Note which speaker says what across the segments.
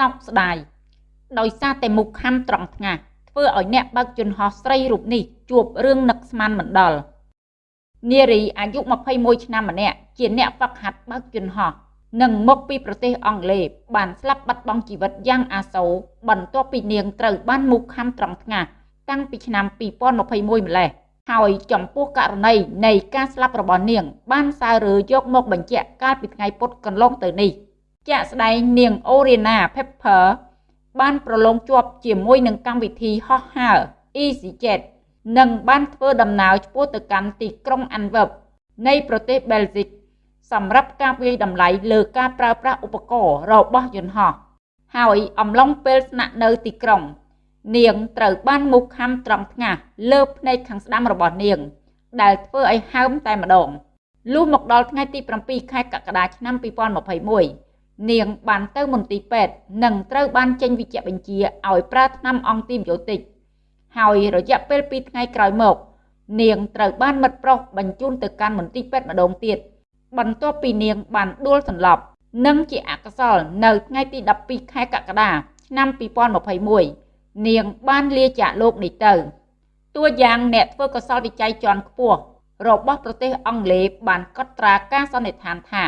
Speaker 1: សោកស្ដាយដោយសារតែមុខខំត្រង់ថ្ងាសធ្វើឲ្យអ្នកបើកយន្តហោះស្រីរូបនេះជួបរឿងនឹកស្មានមិនដល់នារីអាយុ21ឆ្នាំម្នាក់ជាអ្នកហ្វឹកហាត់បើកយន្តហោះនិងមកពីប្រទេសអង់គ្លេសបានស្លាប់បាត់បង់ជីវិតយ៉ាងអាសូរបន្ទាប់ពីនាងត្រូវបានមូសខាំត្រង់ថ្ងាសតាំងពីឆ្នាំ2021ម្លេះហើយចំពោះករណីនៃការស្លាប់របស់នាង បានសាររើយកមកបញ្ជាក់កាលពីថ្ងៃពុធកន្លងទៅនេះ ជាក់ស្ដែងនាងអូរីណា Pepper បានប្រឡងជាប់ជាមួយនឹងកម្មវិធីហោះហើរ EasyJet និងបានធ្វើដំណើរឆ្ពោះទៅកាន់ទីក្រុង Antwerp នៃប្រទេសបែលហ្សិកសម្រាប់ការវាយតម្លៃលើការប្រើប្រាស់ឧបករណ៍របស់យន្តហោះហើយអំឡុងពេលស្នាក់នៅទីក្រុង នាងត្រូវបានមុខខំត្រង់ថ្ងាសលើភ្នែកខាងស្ដាំរបស់នាង ដែលធ្វើឲ្យហើមតែម្ដងលុះមកដល់ថ្ងៃទី7ខែកក្កដាឆ្នាំ2021 នាងបានទៅមន្ទីរពេទ្យនិងត្រូវបានចេញវិជ្ជបញ្ជាឲ្យប្រើថ្នាំអង់ទីប៊ីយោទិកហើយរយៈពេល2ថ្ងៃក្រោយមក នាងត្រូវបានមិត្តប្រុសបញ្ជូនទៅកាន់មន្ទីរពេទ្យម្ដងទៀតបន្ទាប់ពីនាងបានដួលសន្លប់និងជាអកុសលនៅថ្ងៃទី12ខែកក្កដាឆ្នាំ2021នាងបានលាចាកលោកនេះទៅតួយ៉ាងអ្នកធ្វើកុសលវិច័យជាន់ខ្ពស់របស់ប្រទេសអង់គ្លេសបានកត់ត្រាការសន្និដ្ឋានថា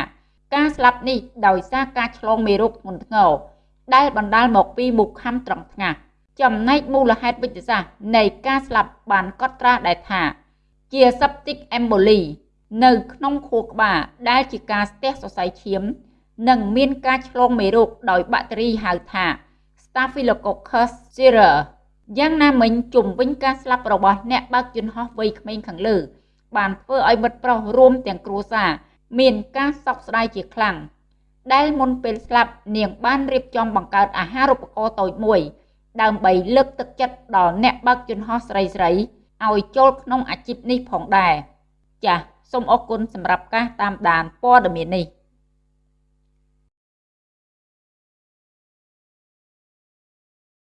Speaker 1: ការស្លាប់នេះដោយសារការឆ្លងមេរោគធ្ងន់ធ្ងរដែលបណ្ដាលមកពីមុខខំត្រង់ថ្ងាសចំណែកមូលហេតុវិទ្យាសាស្ត្រនៃការស្លាប់បានកត់ត្រាដែរថាជា septic emboly នៅក្នុងខួរក្បាលដែលជាការស្ទះសរសៃឈាម និងមានការឆ្លងមេរោគដោយបាក់តេរីហៅថា Staphylococcus aureus យ៉ាងណាមិញជំវិញការស្លាប់របស់អ្នកបើកយន្តហោះវ័យក្មេងខាងលើ បានធ្វើឲ្យមិត្តប្រុសរួមទាំងគ្រួសារ មានការសោកស្ដាយជាខ្លាំងដែលមុនពេលស្លាប់នាងបានរៀបចំបង្កើតអាហារូបករណ៍តូចមួយ ដើម្បីលើកទឹកចិត្តដល់អ្នកបើកយន្តហោះស្រីៗឲ្យចូលក្នុងអាជីពនេះផងដែរចា៎សូមអរគុណសម្រាប់ការតាមដានព័ត៌មាននេះ